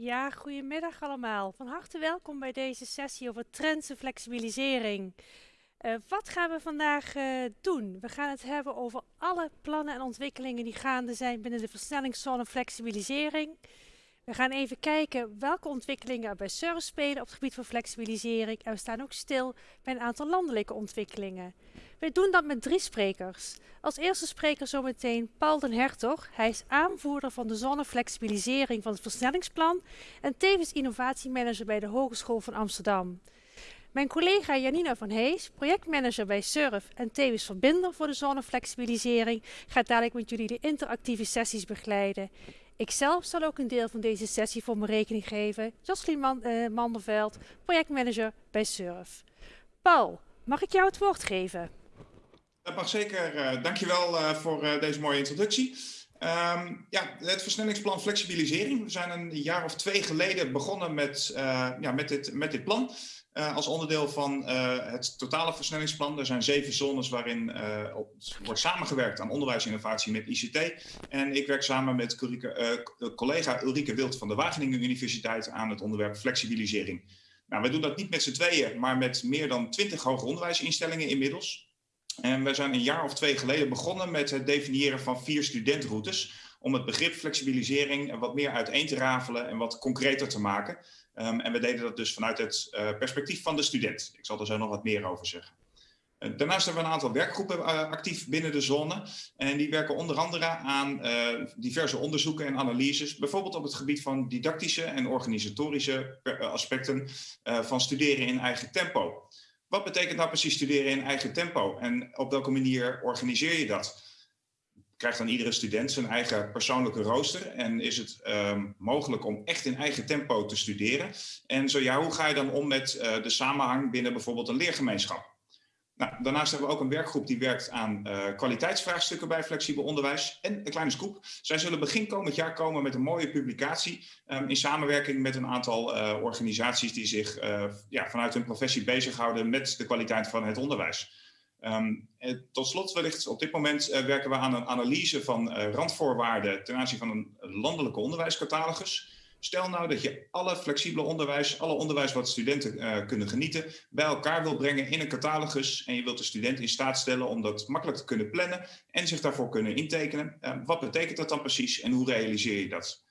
Ja, goedemiddag allemaal. Van harte welkom bij deze sessie over trends en flexibilisering. Uh, wat gaan we vandaag uh, doen? We gaan het hebben over alle plannen en ontwikkelingen die gaande zijn binnen de versnellingszone flexibilisering. We gaan even kijken welke ontwikkelingen er bij Service spelen op het gebied van flexibilisering. En we staan ook stil bij een aantal landelijke ontwikkelingen. We doen dat met drie sprekers. Als eerste spreker zometeen Paul den Hertog. Hij is aanvoerder van de zonneflexibilisering van het versnellingsplan en tevens innovatiemanager bij de Hogeschool van Amsterdam. Mijn collega Janina van Hees, projectmanager bij SURF en tevens verbinder voor de zonneflexibilisering, gaat dadelijk met jullie de interactieve sessies begeleiden. Ikzelf zal ook een deel van deze sessie voor mijn rekening geven. Jocelyn Man uh, Manderveld, projectmanager bij SURF. Paul, mag ik jou het woord geven? Dat mag zeker. Uh, dankjewel uh, voor deze mooie introductie. Um, ja, het versnellingsplan flexibilisering. We zijn een jaar of twee geleden begonnen met, ja, met, dit, met dit plan. Als onderdeel van het totale versnellingsplan. Er zijn zeven zones waarin op, wordt samengewerkt aan onderwijsinnovatie met ICT. En ik werk samen met collega Ulrike Wild van de Wageningen Universiteit aan het onderwerp flexibilisering. Nou, we doen dat niet met z'n tweeën, maar met meer dan twintig hoger onderwijsinstellingen inmiddels. En we zijn een jaar of twee geleden begonnen met het definiëren van vier studentroutes om het begrip flexibilisering wat meer uiteen te rafelen en wat concreter te maken. Um, en we deden dat dus vanuit het uh, perspectief van de student. Ik zal er zo nog wat meer over zeggen. Uh, daarnaast hebben we een aantal werkgroepen uh, actief binnen de zone. En die werken onder andere aan diverse onderzoeken en analyses. Bijvoorbeeld op het gebied van didactische en organisatorische aspecten van studeren in eigen tempo. Wat betekent nou precies studeren in eigen tempo en op welke manier organiseer je dat? Krijgt dan iedere student zijn eigen persoonlijke rooster en is het um, mogelijk om echt in eigen tempo te studeren? En zo ja, hoe ga je dan om met uh, de samenhang binnen bijvoorbeeld een leergemeenschap? Nou, daarnaast hebben we ook een werkgroep die werkt aan uh, kwaliteitsvraagstukken bij flexibel onderwijs. En een kleine scoop. Zij zullen begin komend jaar komen met een mooie publicatie um, in samenwerking met een aantal uh, organisaties die zich ja, vanuit hun professie bezighouden met de kwaliteit van het onderwijs. Um, tot slot wellicht, op dit moment werken we aan een analyse van randvoorwaarden ten aanzien van een landelijke onderwijscatalogus. Stel nou dat je alle flexibele onderwijs, alle onderwijs wat studenten kunnen genieten, bij elkaar wil brengen in een catalogus en je wilt de student in staat stellen om dat makkelijk te kunnen plannen en zich daarvoor kunnen intekenen. Uh, wat betekent dat dan precies en hoe realiseer je dat?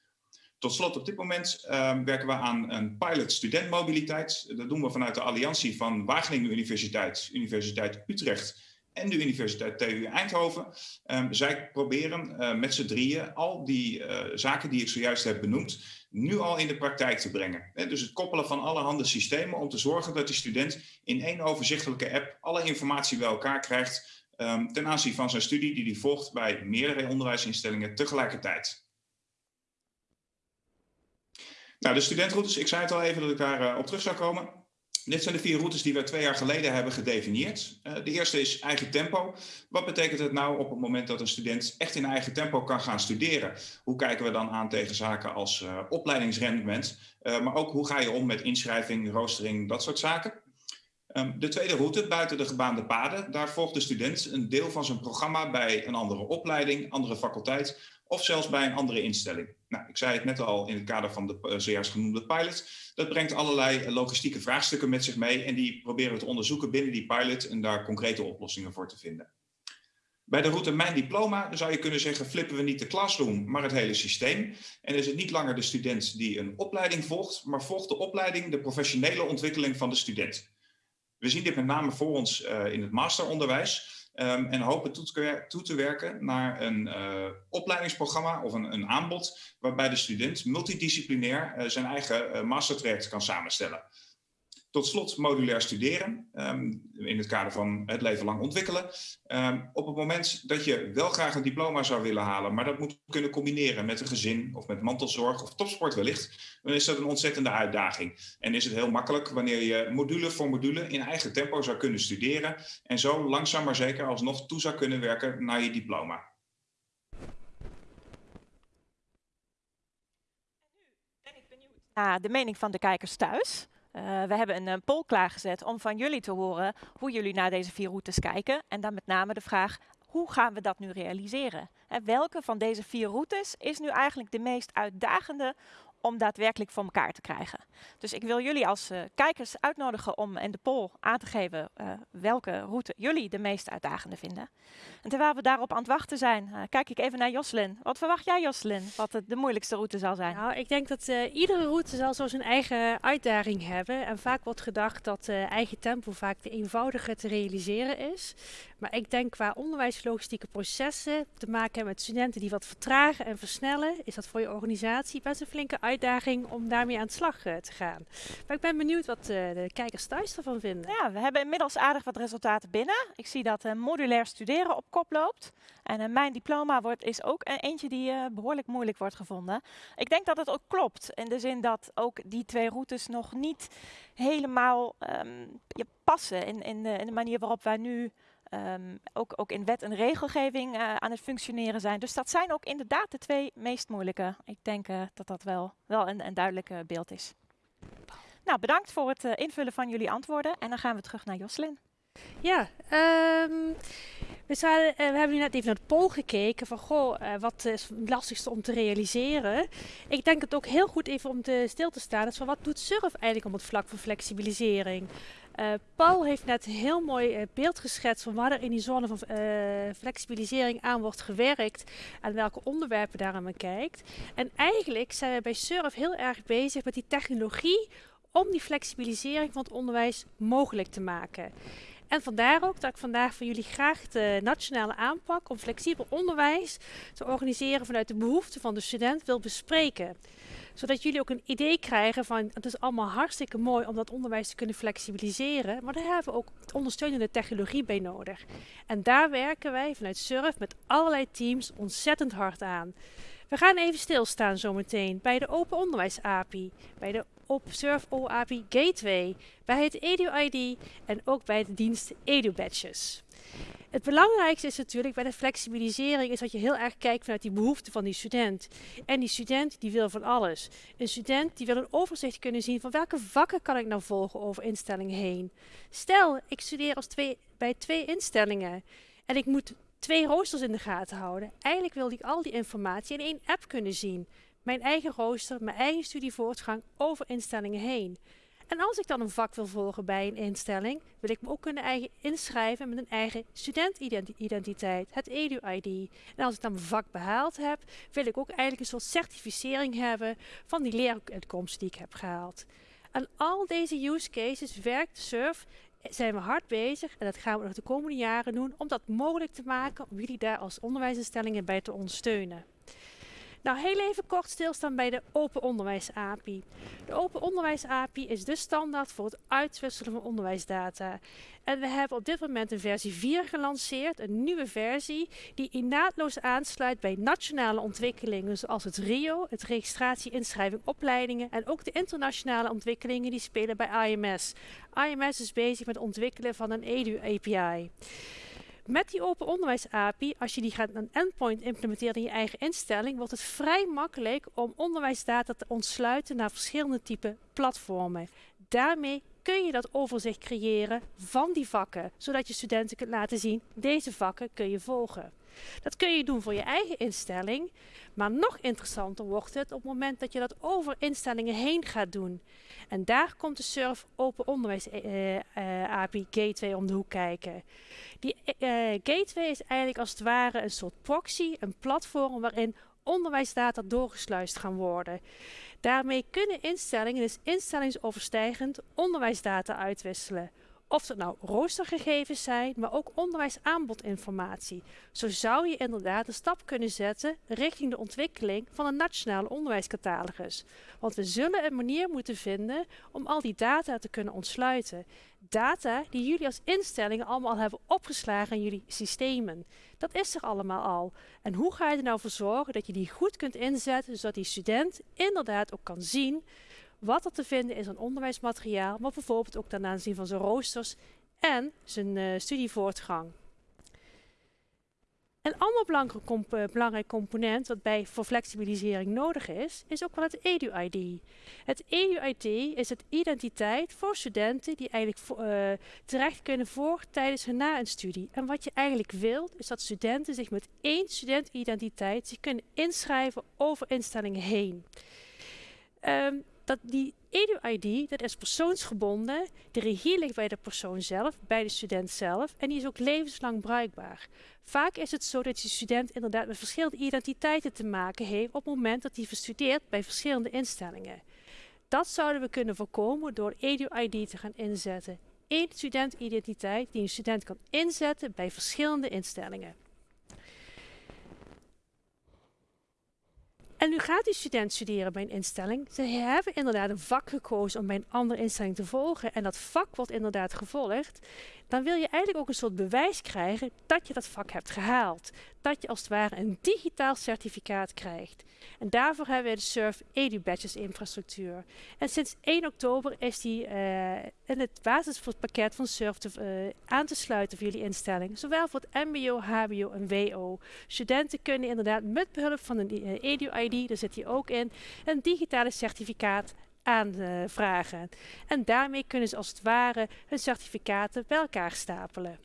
Tot slot, op dit moment uh, werken we aan een pilot studentmobiliteit. Dat doen we vanuit de alliantie van Wageningen Universiteit, Universiteit Utrecht en de Universiteit TU Eindhoven. Um, zij proberen uh, met z'n drieën al die uh, zaken die ik zojuist heb benoemd, nu al in de praktijk te brengen. dus het koppelen van allerhande systemen om te zorgen dat de student in één overzichtelijke app alle informatie bij elkaar krijgt um, ten aanzien van zijn studie die hij volgt bij meerdere onderwijsinstellingen tegelijkertijd. Nou, de studentroutes, ik zei het al even dat ik daar uh, op terug zou komen. Dit zijn de vier routes die we twee jaar geleden hebben gedefinieerd. Uh, de eerste is eigen tempo. Wat betekent het nou op het moment dat een student echt in eigen tempo kan gaan studeren? Hoe kijken we dan aan tegen zaken als uh, opleidingsrendement? Maar ook hoe ga je om met inschrijving, roostering, dat soort zaken? Um, de tweede route, buiten de gebaande paden, daar volgt de student een deel van zijn programma bij een andere opleiding, andere faculteit of zelfs bij een andere instelling. Nou, ik zei het net al in het kader van de uh, zojuist genoemde pilot. Dat brengt allerlei logistieke vraagstukken met zich mee en die proberen we te onderzoeken binnen die pilot en daar concrete oplossingen voor te vinden. Bij de route Mijn Diploma zou je kunnen zeggen, flippen we niet de classroom, maar het hele systeem. En is het niet langer de student die een opleiding volgt, maar volgt de opleiding de professionele ontwikkeling van de student. We zien dit met name voor ons uh, in het masteronderwijs. Um, en hopen toe te, werken naar een uh, opleidingsprogramma of een, een, aanbod waarbij de student multidisciplinair uh, zijn eigen uh, mastertraject kan samenstellen. Tot slot modulair studeren, um, in het kader van het leven lang ontwikkelen. Um, op het moment dat je wel graag een diploma zou willen halen, maar dat moet kunnen combineren met een gezin of met mantelzorg of topsport wellicht, dan is dat een ontzettende uitdaging. En is het heel makkelijk wanneer je module voor module in eigen tempo zou kunnen studeren en zo langzaam maar zeker alsnog toe zou kunnen werken naar je diploma. de mening van de kijkers thuis. Uh, we hebben een, een poll klaargezet om van jullie te horen hoe jullie naar deze vier routes kijken. En dan met name de vraag, hoe gaan we dat nu realiseren? En welke van deze vier routes is nu eigenlijk de meest uitdagende om daadwerkelijk voor elkaar te krijgen. Dus ik wil jullie als uh, kijkers uitnodigen om in de poll aan te geven uh, welke route jullie de meest uitdagende vinden. En terwijl we daarop aan het wachten zijn, uh, kijk ik even naar Jocelyn. Wat verwacht jij Jocelyn, wat de, moeilijkste route zal zijn? Nou, ik denk dat iedere route zal zo zijn eigen uitdaging hebben. En vaak wordt gedacht dat eigen tempo vaak de eenvoudiger te realiseren is. Maar ik denk qua onderwijslogistieke processen te maken hebben met studenten die wat vertragen en versnellen, is dat voor je organisatie best een flinke uitdaging om daarmee aan de slag uh, te gaan. Maar ik ben benieuwd wat uh, de kijkers thuis ervan vinden. Ja, we hebben inmiddels aardig wat resultaten binnen. Ik zie dat uh, modulair studeren op kop loopt. En mijn diploma wordt, is ook eentje die behoorlijk moeilijk wordt gevonden. Ik denk dat het ook klopt, in de zin dat ook die twee routes nog niet helemaal um, passen in, in, de, in de manier waarop wij nu um, ook, ook in wet en regelgeving uh, aan het functioneren zijn. Dus dat zijn ook inderdaad de twee meest moeilijke. Ik denk uh, dat dat wel, wel een, duidelijk uh, beeld is. Nou, bedankt voor het invullen van jullie antwoorden. En dan gaan we terug naar Joslin. Ja, um, we, zouden, we, hebben nu net even naar de poll gekeken van goh, wat is het lastigste om te realiseren. Ik denk het ook heel goed even om te stil te staan is van wat doet SURF eigenlijk op het vlak van flexibilisering. Uh, Paul heeft net een heel mooi uh, beeld geschetst van waar er in die zone van uh, flexibilisering aan wordt gewerkt en welke onderwerpen daar aan kijkt. En eigenlijk zijn we bij SURF heel erg bezig met die technologie om die flexibilisering van het onderwijs mogelijk te maken. En vandaar ook dat ik vandaag voor jullie graag de nationale aanpak om flexibel onderwijs te organiseren vanuit de behoeften van de student wil bespreken zodat jullie ook een idee krijgen van het is allemaal hartstikke mooi om dat onderwijs te kunnen flexibiliseren. Maar daar hebben we ook ondersteunende technologie bij nodig. En daar werken wij vanuit SURF met allerlei teams ontzettend hard aan. We gaan even stilstaan zometeen bij de Open Onderwijs API, bij de Observe OAPI Gateway, bij het EduID en ook bij de dienst EduBadges. Het belangrijkste is natuurlijk bij de flexibilisering is dat je heel erg kijkt vanuit die behoeften van die student. En die student die wil van alles. Een student die wil een overzicht kunnen zien van welke vakken kan ik nou volgen over instellingen heen. Stel, ik studeer als twee, bij twee instellingen en ik moet twee roosters in de gaten houden. Eigenlijk wil ik al die informatie in één app kunnen zien. Mijn eigen rooster, mijn eigen studievoortgang over instellingen heen. En als ik dan een vak wil volgen bij een instelling, wil ik me ook kunnen eigen inschrijven met een eigen studentidentiteit, het EDU-ID. En als ik dan mijn vak behaald heb, wil ik ook eigenlijk een soort certificering hebben van die leeruitkomsten die ik heb gehaald. En al deze use cases werkt SURF zijn we hard bezig en dat gaan we nog de komende jaren doen om dat mogelijk te maken om jullie daar als onderwijsinstellingen bij te ondersteunen. Nou, heel even kort stilstaan bij de Open Onderwijs API. De Open Onderwijs API is de standaard voor het uitwisselen van onderwijsdata. En we hebben op dit moment een versie 4 gelanceerd, een nieuwe versie, die naadloos aansluit bij nationale ontwikkelingen zoals het RIO, het registratie, inschrijving, opleidingen en ook de internationale ontwikkelingen die spelen bij IMS. IMS is bezig met het ontwikkelen van een EDU API. Met die open onderwijs API, als je die gaat een endpoint implementeren in je eigen instelling, wordt het vrij makkelijk om onderwijsdata te ontsluiten naar verschillende type platformen. Daarmee kun je dat overzicht creëren van die vakken, zodat je studenten kunt laten zien, deze vakken kun je volgen. Dat kun je doen voor je eigen instelling, maar nog interessanter wordt het op het moment dat je dat over instellingen heen gaat doen. En daar komt de SURF Open Onderwijs uh, uh, API Gateway om de hoek kijken. Die uh, gateway is eigenlijk als het ware een soort proxy, een platform waarin onderwijsdata doorgesluist gaan worden. Daarmee kunnen instellingen, dus instellingsoverstijgend, onderwijsdata uitwisselen. Of het nou roostergegevens zijn, maar ook onderwijsaanbodinformatie. Zo zou je inderdaad een stap kunnen zetten richting de ontwikkeling van een nationale onderwijscatalogus. Want we zullen een manier moeten vinden om al die data te kunnen ontsluiten. Data die jullie als instellingen allemaal hebben opgeslagen in jullie systemen. Dat is er allemaal al. En hoe ga je er nou voor zorgen dat je die goed kunt inzetten, zodat die student inderdaad ook kan zien wat er te vinden is aan onderwijsmateriaal, maar bijvoorbeeld ook ten aanzien van zijn roosters en zijn uh, studievoortgang. Een ander belangrijk, eh, belangrijk, component wat bij voor flexibilisering nodig is, is ook wel het EDU-ID. Het EDU-ID is het identiteit voor studenten die eigenlijk uh, terecht kunnen voor tijdens hun na een studie. En wat je eigenlijk wilt, is dat studenten zich met één studentidentiteit zich kunnen inschrijven over instellingen heen. Ehm, dat die EduID, dat is persoonsgebonden. De regie ligt bij de persoon zelf, bij de student zelf. En die is ook levenslang bruikbaar. Vaak is het zo dat die student inderdaad met verschillende identiteiten te maken heeft op het moment dat hij verstudeert bij verschillende instellingen. Dat zouden we kunnen voorkomen door EduID te gaan inzetten. Eén studentidentiteit die een student kan inzetten bij verschillende instellingen. En nu gaat die student studeren bij een instelling. Ze hebben inderdaad een vak gekozen om bij een andere instelling te volgen. En dat vak wordt inderdaad gevolgd dan wil je eigenlijk ook een soort bewijs krijgen dat je dat vak hebt gehaald. Dat je als het ware een digitaal certificaat krijgt. En daarvoor hebben we de SURF EduBadges infrastructuur. En sinds 1 oktober is die uh, in het basispakket van SURF te, uh, aan te sluiten voor jullie instelling. Zowel voor het MBO, HBO en WO. Studenten kunnen inderdaad met behulp van een uh, EduID, daar zit hij ook in, een digitale certificaat aanvragen. En daarmee kunnen ze als het ware hun certificaten bij elkaar stapelen.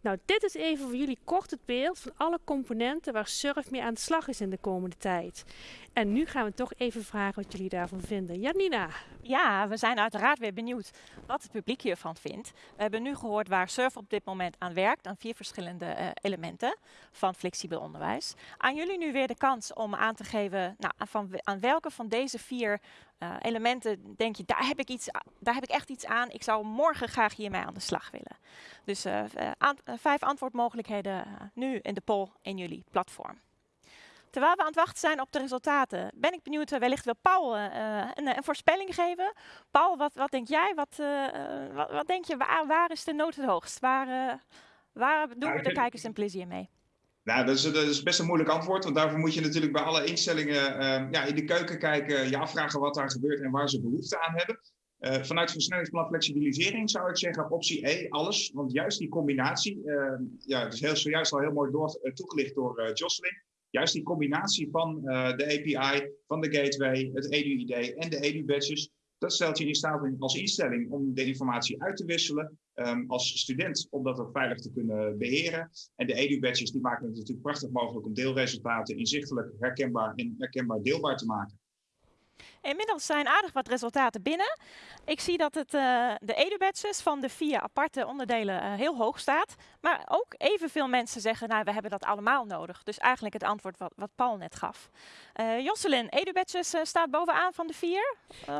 Nou, dit is even voor jullie kort het beeld van alle componenten waar Surf mee aan de slag is in de komende tijd. En nu gaan we toch even vragen wat jullie daarvan vinden. Janina. Ja, we zijn uiteraard weer benieuwd wat het publiek hiervan vindt. We hebben nu gehoord waar Surf op dit moment aan werkt, aan vier verschillende uh, elementen van flexibel onderwijs. Aan jullie nu weer de kans om aan te geven nou, van, aan welke van deze vier uh, elementen denk je, daar heb, ik iets, daar heb ik echt iets aan. Ik zou morgen graag hiermee aan de slag willen. Dus aan, vijf antwoordmogelijkheden nu in de poll in jullie platform. Terwijl we aan het wachten zijn op de resultaten, ben ik benieuwd, wellicht wil Paul uh, een, een, voorspelling geven. Paul, wat, wat denk jij? Wat, uh, wat, wat, denk je, waar, waar, is de nood het hoogst? Waar, waar doen nou, we de kijkers een plezier mee? Nou, dat is, dat is, best een moeilijk antwoord, want daarvoor moet je natuurlijk bij alle instellingen uh, ja, in de keuken kijken, je afvragen wat daar gebeurt en waar ze behoefte aan hebben. Uh, vanuit versnellingsplan flexibilisering zou ik zeggen optie E, alles. Want juist die combinatie, uh, ja, het is heel, zojuist al heel mooi door, toegelicht door Jocelyn juist die combinatie van uh, de API, van de gateway, het EDU-ID en de EDU-badges, dat stelt je in staat als instelling om de informatie uit te wisselen. Um, als student om dat ook veilig te kunnen beheren. En de EDU-badges die maken het natuurlijk prachtig mogelijk om deelresultaten inzichtelijk, herkenbaar en herkenbaar deelbaar te maken. Inmiddels zijn aardig wat resultaten binnen. Ik zie dat het, uh, de edu-badges van de vier aparte onderdelen uh, heel hoog staat. Maar ook evenveel mensen zeggen, nou, we hebben dat allemaal nodig. Dus eigenlijk het antwoord wat, wat Paul net gaf. Uh, Jocelyn, edu-badges staat bovenaan van de vier?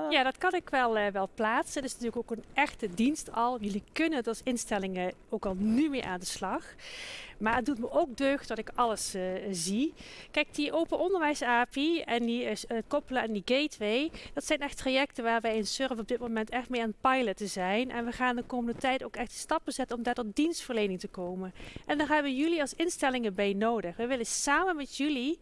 Ja, dat kan ik wel, wel plaatsen. Het is natuurlijk ook een echte dienst al. Jullie kunnen het als instellingen ook al nu mee aan de slag. Maar het doet me ook deugd dat ik alles zie. Kijk, die open onderwijs API en die koppelen aan die gateway, dat zijn echt trajecten waar wij in Surf op dit moment echt mee aan het piloten zijn. En we gaan de komende tijd ook echt stappen zetten om daar tot dienstverlening te komen. En daar hebben jullie als instellingen bij nodig. We willen samen met jullie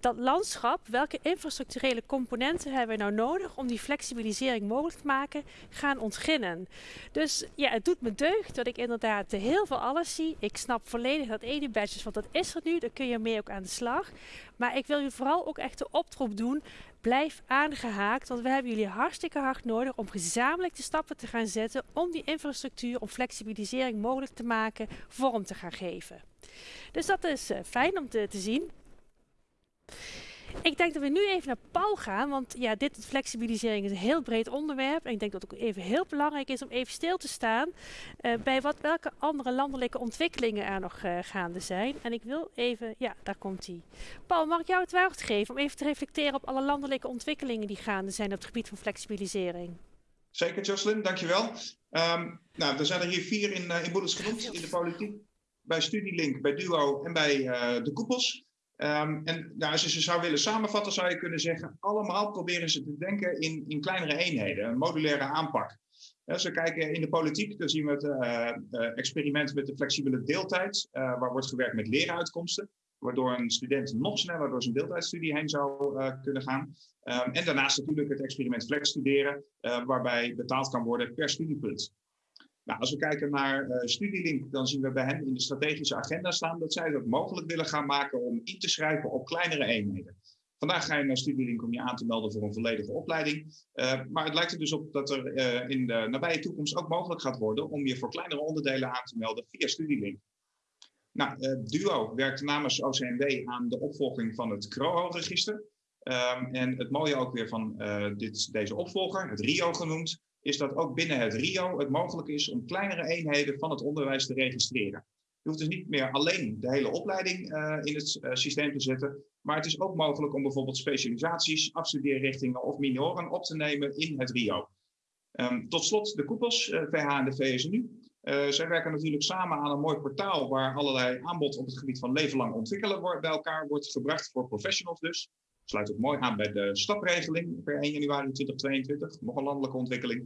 dat landschap, welke infrastructurele componenten hebben we nou nodig om die flexibilisering mogelijk te maken, gaan ontginnen. Dus ja, het doet me deugd dat ik inderdaad heel veel alles zie. Ik snap volledig dat edu-badges, want dat is er nu, daar kun je mee ook aan de slag. Maar ik wil je vooral ook echt de oproep doen, blijf aangehaakt, want we hebben jullie hartstikke hard nodig om gezamenlijk de stappen te gaan zetten om die infrastructuur, om flexibilisering mogelijk te maken, vorm te gaan geven. Dus dat is uh, fijn om te zien. Ik denk dat we nu even naar Paul gaan, want ja, dit flexibilisering is een heel breed onderwerp. En ik denk dat het ook even heel belangrijk is om even stil te staan uh, bij wat, welke andere landelijke ontwikkelingen er nog uh, gaande zijn. En ik wil even, ja, daar komt hij. Paul, mag ik jou het woord geven om even te reflecteren op alle landelijke ontwikkelingen die gaande zijn op het gebied van flexibilisering? Zeker, Jocelyn, dankjewel. Um, nou, er zijn er hier vier in, uh, in genoemd in de politiek. Bij Studielink, bij Duo en bij de koepels. Um, en nou, als je ze zou willen samenvatten, zou je kunnen zeggen, allemaal proberen ze te denken in, in kleinere eenheden, een modulaire aanpak. Als we kijken in de politiek, dan zien we het uh, uh, experiment met de flexibele deeltijd, uh, waar wordt gewerkt met leeruitkomsten, waardoor een student nog sneller door zijn deeltijdstudie heen zou kunnen gaan. Um, en daarnaast natuurlijk het experiment flex studeren, waarbij betaald kan worden per studiepunt. Nou, als we kijken naar uh, Studielink, dan zien we bij hen in de strategische agenda staan dat zij het mogelijk willen gaan maken om in te schrijven op kleinere eenheden. Vandaag ga je naar Studielink om je aan te melden voor een volledige opleiding. Uh, maar het lijkt er dus op dat er uh, in de nabije toekomst ook mogelijk gaat worden om je voor kleinere onderdelen aan te melden via Studielink. Nou, Duo werkt namens OCMW aan de opvolging van het CROO-register. Ehm, en het mooie ook weer van dit, deze opvolger, het RIO genoemd, is dat ook binnen het RIO het mogelijk is om kleinere eenheden van het onderwijs te registreren. Je hoeft dus niet meer alleen de hele opleiding in het systeem te zetten, maar het is ook mogelijk om bijvoorbeeld specialisaties, afstudeerrichtingen of minoren op te nemen in het RIO. Um, tot slot de koepels, VH en de VSNU. Zij werken natuurlijk samen aan een mooi portaal waar allerlei aanbod op het gebied van leven lang ontwikkelen bij elkaar wordt gebracht voor professionals dus. Sluit ook mooi aan bij de stapregeling per 1 januari 2022, nog een landelijke ontwikkeling.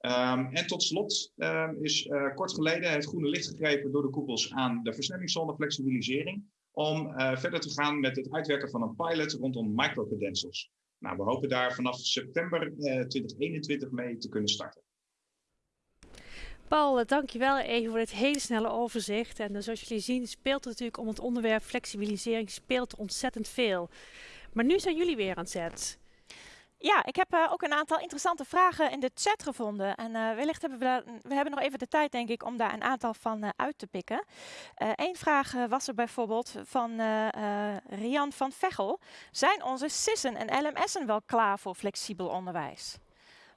Um, en tot slot um, is uh, kort geleden het groene licht gegeven door de koepels aan de versnellingszone flexibilisering om uh, verder te gaan met het uitwerken van een pilot rondom microcredentials. Nou, we hopen daar vanaf september uh, 2021 mee te kunnen starten. Paul, dankjewel even voor dit hele snelle overzicht. En zoals jullie zien speelt het natuurlijk om het onderwerp flexibilisering speelt ontzettend veel. Maar nu zijn jullie weer aan het zet. Ja, ik heb uh, ook een aantal interessante vragen in de chat gevonden. En uh, wellicht hebben we, we hebben nog even de tijd, denk ik, om daar een aantal van uh, uit te pikken. Eén vraag was er bijvoorbeeld van Rian van Vechel. Zijn onze SIS'en en LMS'en wel klaar voor flexibel onderwijs?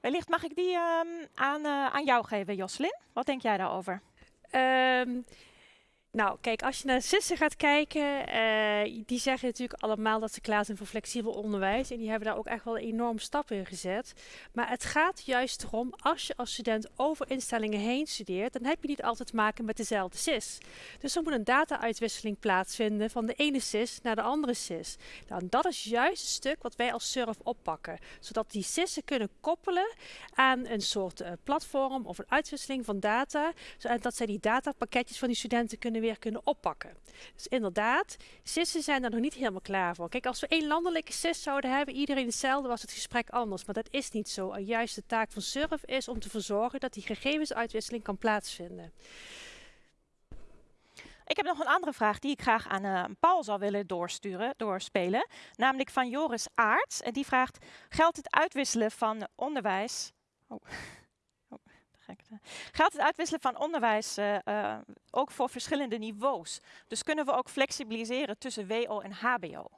Wellicht mag ik die um, aan, aan jou geven, Joslin. Wat denk jij daarover? Um, nou, kijk, als je naar zussen gaat kijken, uh, die zeggen natuurlijk allemaal dat ze klaar zijn voor flexibel onderwijs. En die hebben daar ook echt wel enorm stap in gezet. Maar het gaat juist erom, als je als student over instellingen heen studeert, dan heb je niet altijd te maken met dezelfde SIS. Dus er moet een data-uitwisseling plaatsvinden van de ene SIS naar de andere SIS. Nou, dat is juist het stuk wat wij als SURF oppakken. Zodat die SIS'en kunnen koppelen aan een soort uh, platform of een uitwisseling van data. Zodat zij die datapakketjes van die studenten kunnen weer kunnen oppakken. Dus inderdaad, SIS'en zijn er nog niet helemaal klaar voor. Kijk, als we één landelijke SIS zouden hebben, iedereen hetzelfde, was het gesprek anders. Maar dat is niet zo. En juist de taak van SURF is om te verzorgen dat die gegevensuitwisseling kan plaatsvinden. Ik heb nog een andere vraag die ik graag aan uh, Paul zou willen doorsturen, doorspelen. Namelijk van Joris Aarts. En die vraagt, geldt het uitwisselen van onderwijs... Oh. Gaat het uitwisselen van onderwijs uh, uh, ook voor verschillende niveaus? Dus kunnen we ook flexibiliseren tussen WO en HBO?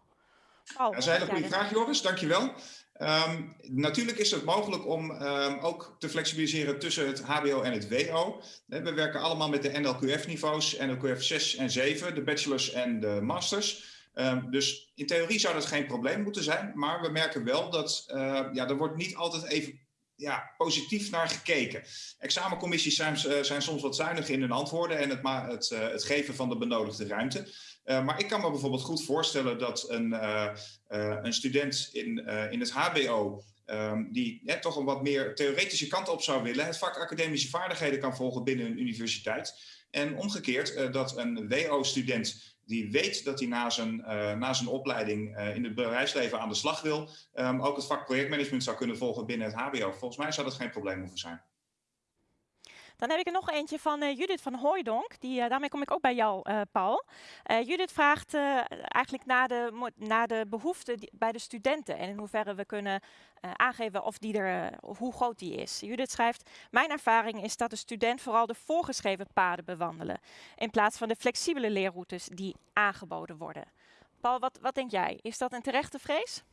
Oh, dat is een hele goede vraag, Joris. Dankjewel. Um, natuurlijk is het mogelijk om um, ook te flexibiliseren tussen het HBO en het WO. We werken allemaal met de NLQF-niveaus, NLQF 6 en 7, de bachelors en de masters. Um, dus in theorie zou dat geen probleem moeten zijn, maar we merken wel dat uh, ja, er wordt niet altijd even ja, positief naar gekeken. Examencommissies zijn, uh, zijn soms wat zuinig in hun antwoorden en het, het, uh, het geven van de benodigde ruimte. Uh, maar ik kan me bijvoorbeeld goed voorstellen dat een, een student in, in het HBO, um, die ja, toch een wat meer theoretische kant op zou willen, het vak academische vaardigheden kan volgen binnen een universiteit. En omgekeerd dat een WO-student die weet dat hij na zijn, uh, na zijn opleiding uh, in het bedrijfsleven aan de slag wil, um, ook het vak projectmanagement zou kunnen volgen binnen het HBO. Volgens mij zou dat geen probleem hoeven zijn. Dan heb ik er nog eentje van uh, Judith van Hooijdonk. Die, daarmee kom ik ook bij jou, Paul. Judith vraagt eigenlijk naar de, naar de behoeften bij de studenten en in hoeverre we kunnen aangeven of, die er, hoe groot die is. Judith schrijft, mijn ervaring is dat de student vooral de voorgeschreven paden bewandelen, in plaats van de flexibele leerroutes die aangeboden worden. Paul, wat, wat denk jij? Is dat een terechte vrees?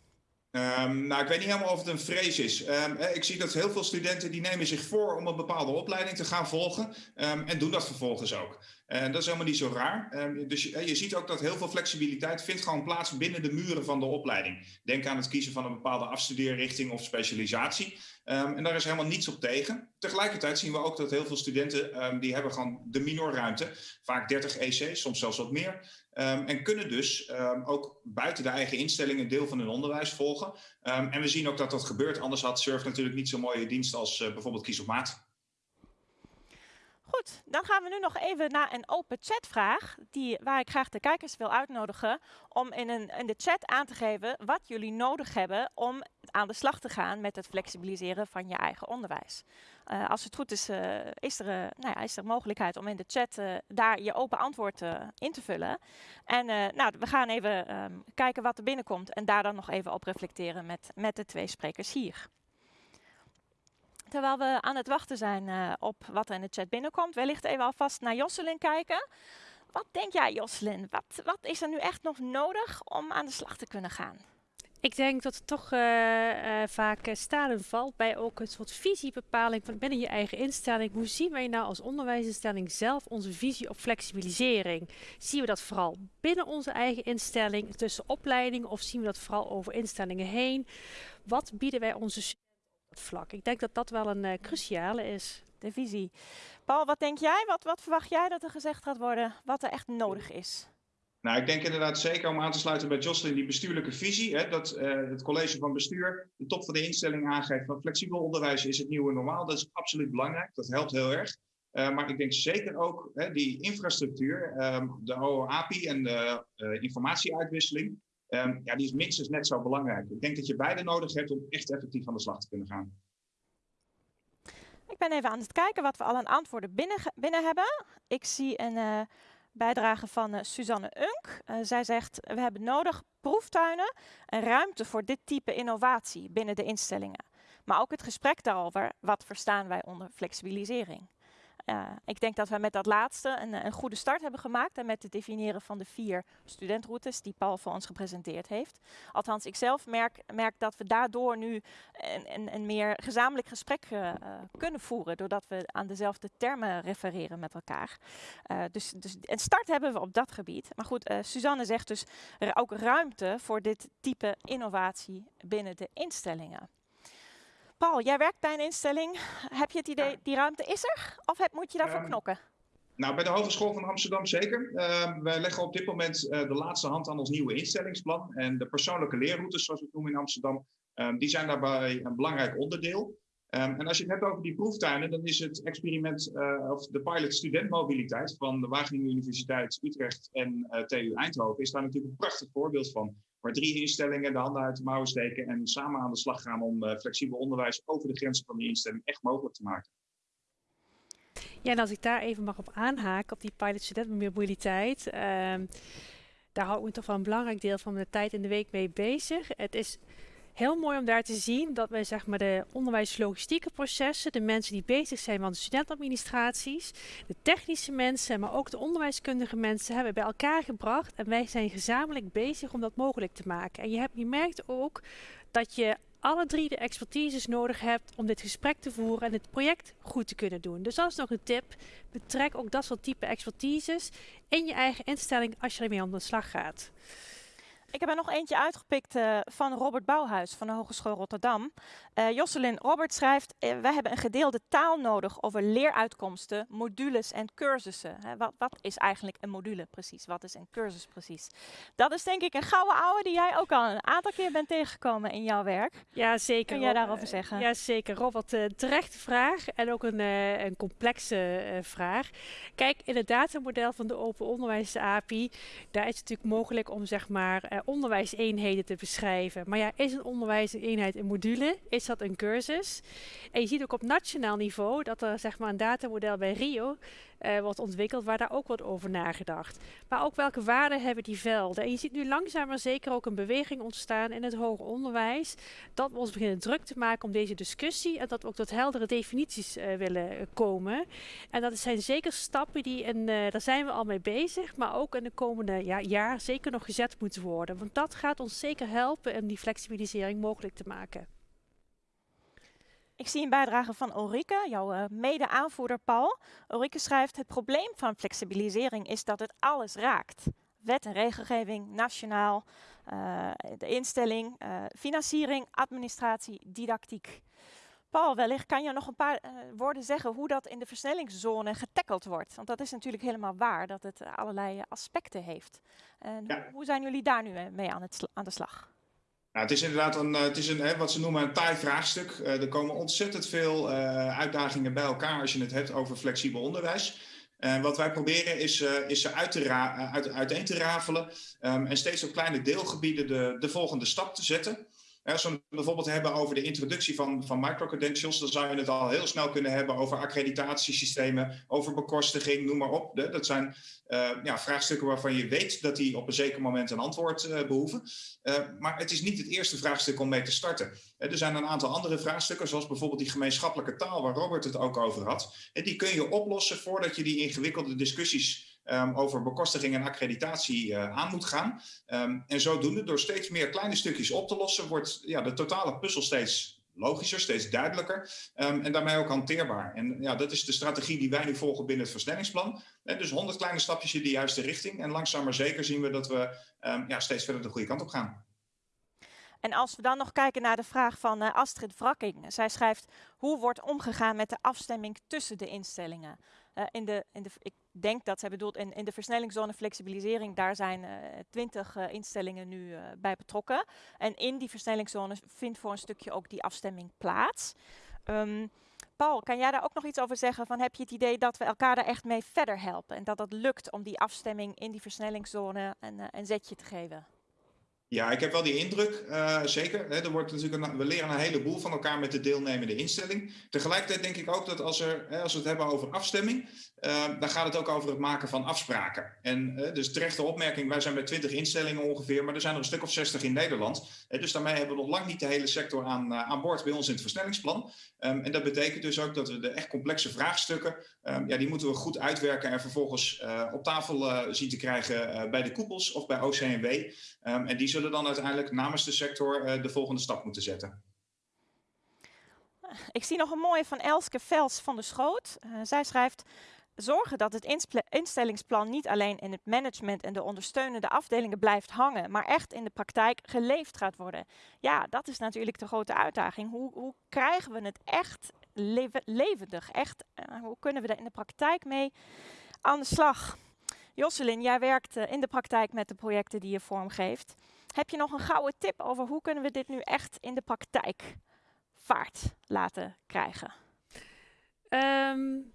Um, nou, ik weet niet helemaal of het een vrees is. Um, ik zie dat heel veel studenten die nemen zich voor om een bepaalde opleiding te gaan volgen um, en doen dat vervolgens ook. En dat is helemaal niet zo raar. dus je, je, ziet ook dat heel veel flexibiliteit vindt gewoon plaats binnen de muren van de opleiding. Denk aan het kiezen van een bepaalde afstudeerrichting of specialisatie. en daar is helemaal niets op tegen. Tegelijkertijd zien we ook dat heel veel studenten die hebben gewoon de minorruimte, vaak 30 EC, soms zelfs wat meer. Um, en kunnen dus um, ook buiten de eigen instelling een deel van hun onderwijs volgen. Um, en we zien ook dat dat gebeurt. Anders had Surf natuurlijk niet zo'n mooie dienst als uh, bijvoorbeeld Kies op Maat. Goed, dan gaan we nu nog even naar een open chatvraag, die, waar ik graag de kijkers wil uitnodigen om in, een, in de chat aan te geven wat jullie nodig hebben om aan de slag te gaan met het flexibiliseren van je eigen onderwijs. Uh, als het goed is, uh, is, er, uh, nou ja, is er mogelijkheid om in de chat daar je open antwoord in te vullen. En nou, we gaan even um, kijken wat er binnenkomt en daar dan nog even op reflecteren met, met de twee sprekers hier. Terwijl we aan het wachten zijn op wat er in de chat binnenkomt, wellicht even alvast naar Josselin kijken. Wat denk jij, Josselin? Wat, wat is er nu echt nog nodig om aan de slag te kunnen gaan? Ik denk dat het toch uh, uh, vaak staat en valt bij ook een soort visiebepaling van binnen je eigen instelling. Hoe zien wij nou als onderwijsinstelling zelf onze visie op flexibilisering? Zien we dat vooral binnen onze eigen instelling, tussen opleidingen, of zien we dat vooral over instellingen heen? Wat bieden wij onze vlak? Ik denk dat dat wel een uh, cruciale is. De visie. Paul, wat denk jij? Wat, wat verwacht jij dat er gezegd gaat worden? Wat er echt nodig is? Nou, ik denk inderdaad zeker om aan te sluiten bij Jocelyn die bestuurlijke visie. Hè, dat uh, het college van bestuur de top van de instelling aangeeft van flexibel onderwijs is het nieuwe normaal. Dat is absoluut belangrijk. Dat helpt heel erg. Uh, maar ik denk zeker ook hè, die infrastructuur, um, de OAPI en de uh, informatieuitwisseling, um, ja, die is net zo belangrijk. Ik denk dat je beide nodig hebt om echt effectief aan de slag te kunnen gaan. Ik ben even aan het kijken wat we al aan antwoorden binnen, binnen hebben. Ik zie een bijdrage van uh, Suzanne Unk. Uh, zij zegt, we hebben nodig proeftuinen en ruimte voor dit type innovatie binnen de instellingen. Maar ook het gesprek daarover, wat verstaan wij onder flexibilisering? Uh, ik denk dat we met dat laatste een, een, goede start hebben gemaakt. En met het definiëren van de vier studentroutes die Paul voor ons gepresenteerd heeft. Althans, ik zelf merk, merk dat we daardoor nu een, een, een meer gezamenlijk gesprek uh, kunnen voeren. Doordat we aan dezelfde termen refereren met elkaar. Uh, dus, dus een start hebben we op dat gebied. Maar goed, Suzanne zegt dus er ook ruimte voor dit type innovatie binnen de instellingen. Paul, jij werkt bij een instelling. Heb je het idee, die ruimte is er? Of heb, moet je daarvoor um, knokken? Nou, bij de Hogeschool van Amsterdam zeker. Uh, wij leggen op dit moment uh, de laatste hand aan ons nieuwe instellingsplan. En de persoonlijke leerroutes, zoals we het noemen in Amsterdam, um, die zijn daarbij een belangrijk onderdeel. Um, en als je het hebt over die proeftuinen, dan is het experiment uh, of de pilot studentmobiliteit van de Wageningen Universiteit Utrecht en uh, TU Eindhoven is daar natuurlijk een prachtig voorbeeld van waar drie instellingen de handen uit de mouwen steken en samen aan de slag gaan om uh, flexibel onderwijs over de grenzen van die instelling echt mogelijk te maken. Ja, en als ik daar even mag op aanhaken, op die pilot studentmobiliteit, uh, daar hou ik me toch wel een belangrijk deel van mijn tijd in de week mee bezig. Het is heel mooi om daar te zien dat wij zeg maar, de onderwijslogistieke processen, de mensen die bezig zijn van de studentadministraties, de technische mensen, maar ook de onderwijskundige mensen hebben bij elkaar gebracht. En wij zijn gezamenlijk bezig om dat mogelijk te maken. En je, hebt, je merkt ook dat je alle drie de expertises nodig hebt om dit gesprek te voeren en het project goed te kunnen doen. Dus dat is nog een tip. Betrek ook dat soort type expertises in je eigen instelling als je ermee aan de slag gaat. Ik heb er nog eentje uitgepikt uh, van Robert Bouwhuis van de Hogeschool Rotterdam. Uh, Jocelyn, Robert schrijft, uh, wij hebben een gedeelde taal nodig over leeruitkomsten, modules en cursussen. Wat, wat, is eigenlijk een module precies? Wat is een cursus precies? Dat is denk ik een gouden ouwe die jij ook al een aantal keer bent tegengekomen in jouw werk. Ja, zeker. Kun jij daarover zeggen? Ja, zeker. Robert, terechte vraag en ook een, een complexe vraag. Kijk, in het datamodel van de Open Onderwijs API, daar is het natuurlijk mogelijk om zeg maar onderwijseenheden te beschrijven. Maar ja, is een onderwijseenheid een module? Is dat een cursus? En je ziet ook op nationaal niveau dat er zeg maar een datamodel bij Rio uh, wordt ontwikkeld waar daar ook wordt over nagedacht. Maar ook welke waarden hebben die velden? En je ziet nu langzaam maar zeker ook een beweging ontstaan in het hoger onderwijs. Dat we ons beginnen druk te maken om deze discussie en dat we ook tot heldere definities uh, willen uh, komen. En dat zijn zeker stappen die, in, daar zijn we al mee bezig, maar ook in de komende ja, jaar zeker nog gezet moeten worden. Want dat gaat ons zeker helpen om die flexibilisering mogelijk te maken. Ik zie een bijdrage van Ulrike, jouw uh, mede-aanvoerder Paul. Ulrike schrijft, het probleem van flexibilisering is dat het alles raakt. Wet en regelgeving, nationaal, uh, de instelling, uh, financiering, administratie, didactiek. Paul, wellicht kan je nog een paar woorden zeggen hoe dat in de versnellingszone getackeld wordt. Want dat is natuurlijk helemaal waar, dat het allerlei aspecten heeft. En ja. hoe, hoe, zijn jullie daar nu mee aan, het aan de slag? Nou, het is inderdaad een, het is een, wat ze noemen een taai vraagstuk. Uh, er komen ontzettend veel uh, uitdagingen bij elkaar als je het hebt over flexibel onderwijs. Wat wij proberen is, is ze uit te uit, uiteen te rafelen um, en steeds op kleine deelgebieden de, de volgende stap te zetten. Als we het bijvoorbeeld hebben over de introductie van, van microcredentials, dan zou je het al heel snel kunnen hebben over accreditatiesystemen, over bekostiging, noem maar op. Dat zijn uh, ja, vraagstukken waarvan je weet dat die op een zeker moment een antwoord uh, behoeven. Uh, maar het is niet het eerste vraagstuk om mee te starten. er zijn een aantal andere vraagstukken, zoals bijvoorbeeld die gemeenschappelijke taal, waar Robert het ook over had. En die kun je oplossen voordat je die ingewikkelde discussies um, over bekostiging en accreditatie aan moet gaan. Um, en zodoende, door steeds meer kleine stukjes op te lossen, wordt ja, de totale puzzel steeds logischer, steeds duidelijker um, en daarmee ook hanteerbaar. En ja, dat is de strategie die wij nu volgen binnen het versnellingsplan. En dus honderd kleine stapjes in de juiste richting. En langzaam maar zeker zien we dat we ja, steeds verder de goede kant op gaan. En als we dan nog kijken naar de vraag van uh, Astrid Wrakking. Zij schrijft, hoe wordt omgegaan met de afstemming tussen de instellingen? Uh, in de, in de, denk dat zij bedoelt in, in de versnellingszone flexibilisering, daar zijn uh, twintig instellingen nu bij betrokken. En in die versnellingszone vindt voor een stukje ook die afstemming plaats. Um, Paul, kan jij daar ook nog iets over zeggen? Van, heb je het idee dat we elkaar daar echt mee verder helpen? En dat het lukt om die afstemming in die versnellingszone een, een zetje te geven? Ja, ik heb wel die indruk, uh, zeker. Hè, er wordt natuurlijk we leren een heleboel van elkaar met de deelnemende instelling. Tegelijkertijd denk ik ook dat als, er, hè, als we het hebben over afstemming, uh, dan gaat het ook over het maken van afspraken. En uh, dus terechte opmerking, wij zijn met 20 instellingen ongeveer, maar er zijn er een stuk of 60 in Nederland. dus daarmee hebben we nog lang niet de hele sector aan, aan boord bij ons in het versnellingsplan. Um, en dat betekent dus ook dat we de echt complexe vraagstukken, um, ja, die moeten we goed uitwerken en vervolgens op tafel zien te krijgen bij de koepels of bij OCMW. Um, en die zullen zullen dan uiteindelijk namens de sector uh, de volgende stap moeten zetten. Ik zie nog een mooie van Elske Vels van de Schoot. Uh, zij schrijft, zorgen dat het instellingsplan niet alleen in het management en de ondersteunende afdelingen blijft hangen, maar echt in de praktijk geleefd gaat worden. Ja, dat is natuurlijk de grote uitdaging. Hoe, hoe krijgen we het echt levendig? Echt, uh, hoe kunnen we er in de praktijk mee aan de slag? Josselin, jij werkt in de praktijk met de projecten die je vormgeeft. Heb je nog een gouden tip over hoe kunnen we dit nu echt in de praktijk vaart laten krijgen? Um,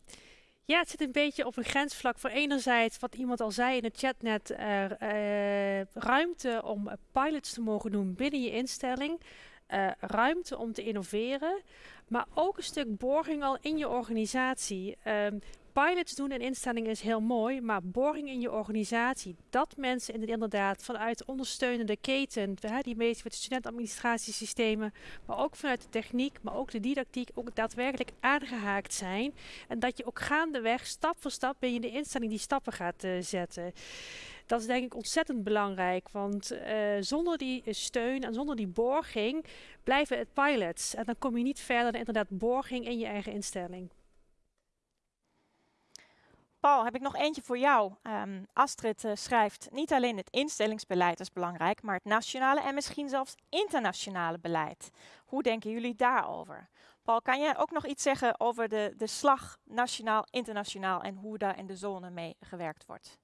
ja, het zit een beetje op een grensvlak voor enerzijds, wat iemand al zei in het chat net, uh, ruimte om pilots te mogen doen binnen je instelling. Uh, ruimte om te innoveren, maar ook een stuk borging al in je organisatie. Um, pilots doen in instellingen is heel mooi, maar boring in je organisatie, dat mensen inderdaad vanuit ondersteunende keten, die meestal met studentadministratiesystemen, maar ook vanuit de techniek, maar ook de didactiek, ook daadwerkelijk aangehaakt zijn. En dat je ook gaandeweg, stap voor stap, binnen de instelling die stappen gaat uh, zetten. Dat is denk ik ontzettend belangrijk, want uh, zonder die steun en zonder die borging blijven het pilots. En dan kom je niet verder dan inderdaad borging in je eigen instelling. Paul, heb ik nog eentje voor jou. Um, Astrid uh, schrijft, niet alleen het instellingsbeleid is belangrijk, maar het nationale en misschien zelfs internationale beleid. Hoe denken jullie daarover? Paul, kan jij ook nog iets zeggen over de, de slag nationaal-internationaal en hoe daar in de zone mee gewerkt wordt?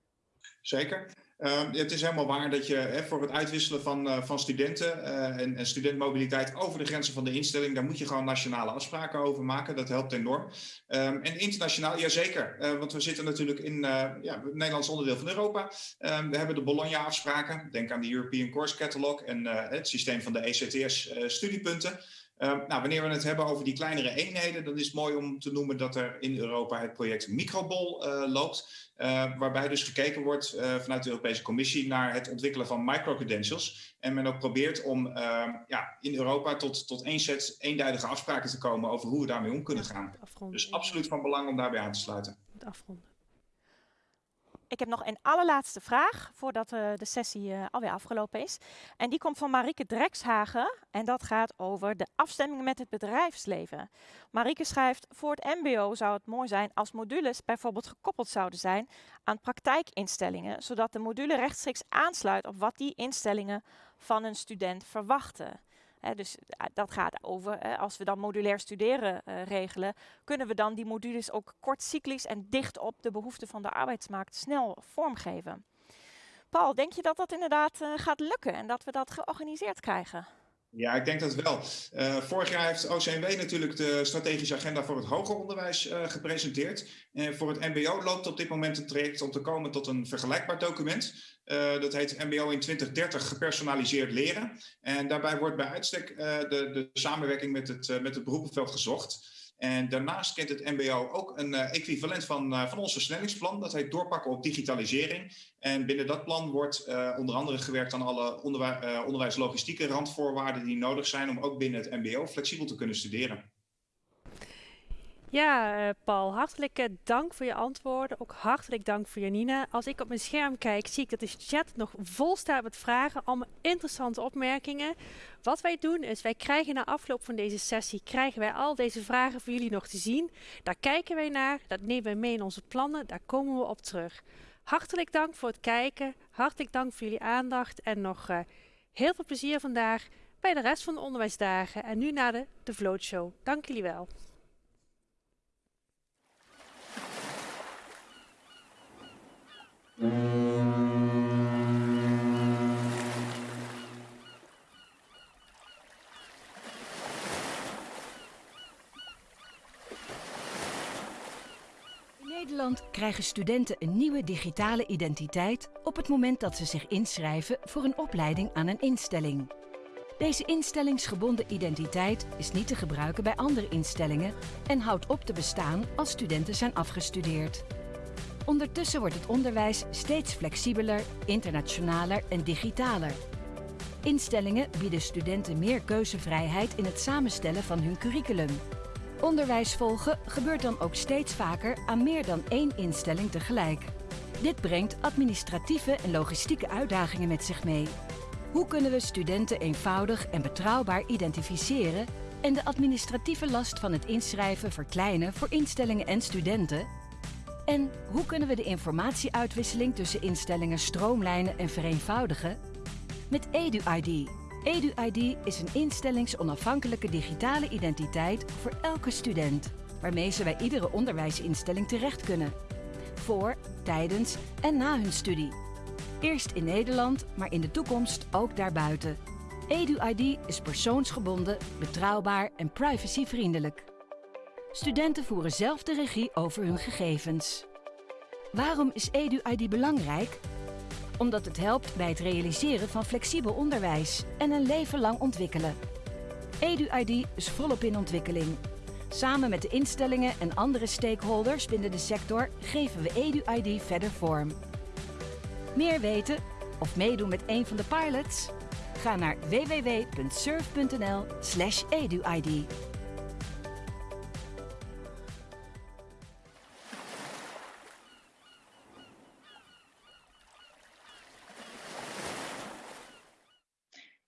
Zeker. Uh, het is helemaal waar dat je voor het uitwisselen van, uh, van studenten uh, en, en, studentmobiliteit over de grenzen van de instelling, daar moet je gewoon nationale afspraken over maken. Dat helpt enorm. Um, en internationaal, jazeker. Uh, want we zitten natuurlijk in ja, het Nederlands onderdeel van Europa. Um, we hebben de Bologna-afspraken. Denk aan de European Course Catalog en het systeem van de ECTS-studiepunten. Uh, nou, wanneer we het hebben over die kleinere eenheden, dan is het mooi om te noemen dat er in Europa het project Microbol uh, loopt. Uh, waarbij dus gekeken wordt vanuit de Europese Commissie naar het ontwikkelen van microcredentials. En men ook probeert om ja, in Europa tot, tot één set eenduidige afspraken te komen over hoe we daarmee om kunnen gaan. Dus absoluut van belang om daarbij aan te sluiten. Afronden. Ik heb nog een allerlaatste vraag voordat uh, de sessie uh, alweer afgelopen is. En die komt van Marieke Drekshagen en dat gaat over de afstemming met het bedrijfsleven. Marieke schrijft, voor het mbo zou het mooi zijn als modules bijvoorbeeld gekoppeld zouden zijn aan praktijkinstellingen, zodat de module rechtstreeks aansluit op wat die instellingen van een student verwachten dus eh, dat gaat over, als we dan modulair studeren uh, regelen, kunnen we dan die modules ook kortcyclisch en dicht op de behoeften van de arbeidsmarkt snel vormgeven. Paul, denk je dat dat inderdaad uh, gaat lukken en dat we dat georganiseerd krijgen? Ja, ik denk dat wel. Uh, vorig jaar heeft OCMW natuurlijk de strategische agenda voor het hoger onderwijs uh, gepresenteerd. En voor het MBO loopt op dit moment een traject om te komen tot een vergelijkbaar document. Uh, dat heet MBO in 2030 gepersonaliseerd leren. En daarbij wordt bij uitstek de, de samenwerking met het, met het beroepenveld gezocht. En daarnaast kent het MBO ook een uh, equivalent van, uh, van ons versnellingsplan. Dat heet doorpakken op digitalisering. En binnen dat plan wordt uh, onder andere gewerkt aan alle onderwij onderwijslogistieke randvoorwaarden die nodig zijn om ook binnen het MBO flexibel te kunnen studeren. Ja, uh, Paul, hartelijk uh, dank voor je antwoorden. Ook hartelijk dank voor Janina. Als ik op mijn scherm kijk, zie ik dat de chat nog vol staat met vragen. Allemaal interessante opmerkingen. Wat wij doen is, wij krijgen na afloop van deze sessie, krijgen wij al deze vragen voor jullie nog te zien. Daar kijken wij naar, dat nemen wij mee in onze plannen, daar komen we op terug. Hartelijk dank voor het kijken, hartelijk dank voor jullie aandacht en nog uh, heel veel plezier vandaag bij de rest van de onderwijsdagen. En nu naar de, de Vloot Show. Dank jullie wel. Nederland krijgen studenten een nieuwe digitale identiteit op het moment dat ze zich inschrijven voor een opleiding aan een instelling. Deze instellingsgebonden identiteit is niet te gebruiken bij andere instellingen en houdt op te bestaan als studenten zijn afgestudeerd. Ondertussen wordt het onderwijs steeds flexibeler, internationaler en digitaler. Instellingen bieden studenten meer keuzevrijheid in het samenstellen van hun curriculum. Onderwijs volgen gebeurt dan ook steeds vaker aan meer dan één instelling tegelijk. Dit brengt administratieve en logistieke uitdagingen met zich mee. Hoe kunnen we studenten eenvoudig en betrouwbaar identificeren en de administratieve last van het inschrijven verkleinen voor instellingen en studenten? En hoe kunnen we de informatieuitwisseling tussen instellingen stroomlijnen en vereenvoudigen? Met EduID. EduID is een instellingsonafhankelijke digitale identiteit voor elke student, waarmee ze bij iedere onderwijsinstelling terecht kunnen. Voor, tijdens en na hun studie. Eerst in Nederland, maar in de toekomst ook daarbuiten. EduID is persoonsgebonden, betrouwbaar en privacyvriendelijk. Studenten voeren zelf de regie over hun gegevens. Waarom is EduID belangrijk? Omdat het helpt bij het realiseren van flexibel onderwijs en een leven lang ontwikkelen. EduID is volop in ontwikkeling. Samen met de instellingen en andere stakeholders binnen de sector geven we EduID verder vorm. Meer weten of meedoen met een van de pilots? Ga naar www.surf.nl/eduid.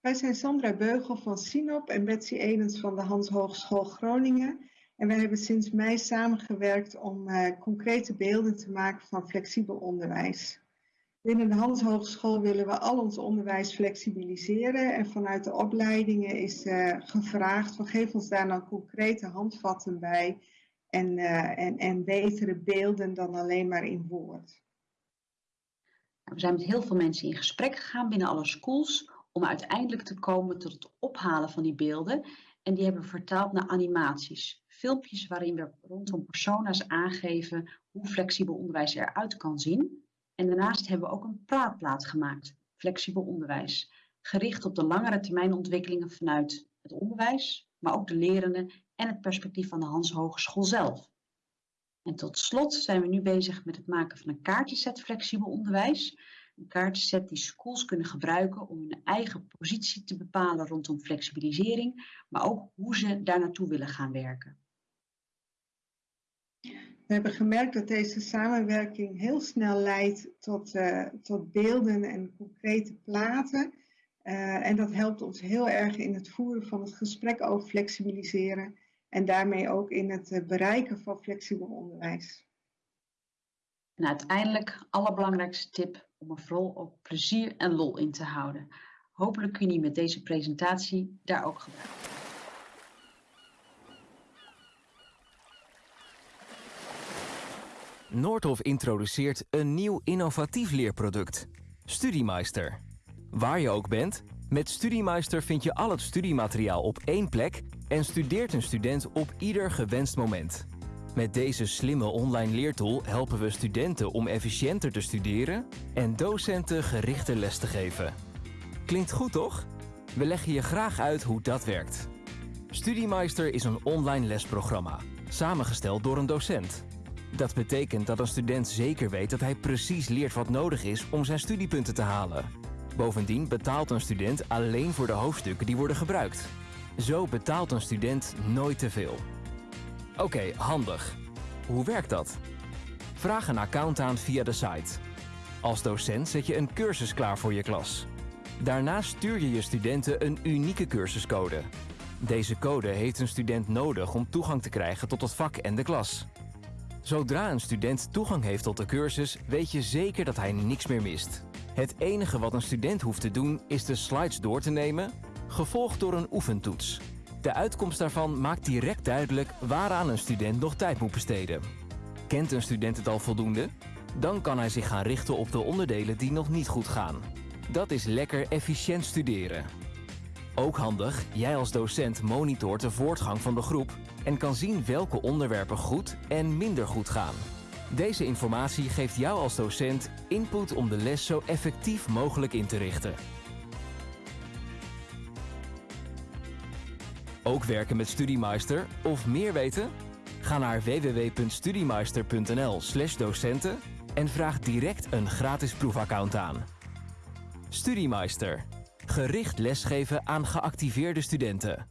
Wij zijn Sandra Beugel van Sinop en Betsy Edens van de Hans Hogeschool Groningen. En wij hebben sinds mei samengewerkt om uh, concrete beelden te maken van flexibel onderwijs. Binnen de Hans Hogeschool willen we al ons onderwijs flexibiliseren. En vanuit de opleidingen is uh, gevraagd geef ons daar nou concrete handvatten bij. En, uh, en, en betere beelden dan alleen maar in woord. We zijn met heel veel mensen in gesprek gegaan binnen alle schools om uiteindelijk te komen tot het ophalen van die beelden. En die hebben we vertaald naar animaties. Filmpjes waarin we rondom persona's aangeven hoe flexibel onderwijs eruit kan zien. En daarnaast hebben we ook een praatplaat gemaakt, flexibel onderwijs. Gericht op de langere termijn ontwikkelingen vanuit het onderwijs, maar ook de lerenden en het perspectief van de Hans Hogeschool zelf. En tot slot zijn we nu bezig met het maken van een kaartjeset flexibel onderwijs. Een kaartset die schools kunnen gebruiken om hun eigen positie te bepalen rondom flexibilisering, maar ook hoe ze daar naartoe willen gaan werken. We hebben gemerkt dat deze samenwerking heel snel leidt tot, uh, tot beelden en concrete platen. Uh, en dat helpt ons heel erg in het voeren van het gesprek over flexibiliseren en daarmee ook in het uh, bereiken van flexibel onderwijs. En uiteindelijk, allerbelangrijkste tip om er vooral ook plezier en lol in te houden. Hopelijk kun je met deze presentatie daar ook gebruiken. Noordhof introduceert een nieuw innovatief leerproduct, Studiemeister. Waar je ook bent, met Studiemeister vind je al het studiemateriaal op één plek en studeert een student op ieder gewenst moment. Met deze slimme online leertool helpen we studenten om efficiënter te studeren en docenten gerichte les te geven. Klinkt goed toch? We leggen je graag uit hoe dat werkt. Studiemeister is een online lesprogramma, samengesteld door een docent. Dat betekent dat een student zeker weet dat hij precies leert wat nodig is om zijn studiepunten te halen. Bovendien betaalt een student alleen voor de hoofdstukken die worden gebruikt. Zo betaalt een student nooit te veel. Oké, handig. Hoe werkt dat? Vraag een account aan via de site. Als docent zet je een cursus klaar voor je klas. Daarna stuur je je studenten een unieke cursuscode. Deze code heeft een student nodig om toegang te krijgen tot het vak en de klas. Zodra een student toegang heeft tot de cursus, weet je zeker dat hij niks meer mist. Het enige wat een student hoeft te doen is de slides door te nemen, gevolgd door een oefentoets. De uitkomst daarvan maakt direct duidelijk waaraan een student nog tijd moet besteden. Kent een student het al voldoende? Dan kan hij zich gaan richten op de onderdelen die nog niet goed gaan. Dat is lekker efficiënt studeren. Ook handig, jij als docent monitort de voortgang van de groep en kan zien welke onderwerpen goed en minder goed gaan. Deze informatie geeft jou als docent input om de les zo effectief mogelijk in te richten. Ook werken met Studiemeister of meer weten? Ga naar www.studiemeister.nl/docenten en vraag direct een gratis proefaccount aan. Studiemeister. Gericht lesgeven aan geactiveerde studenten.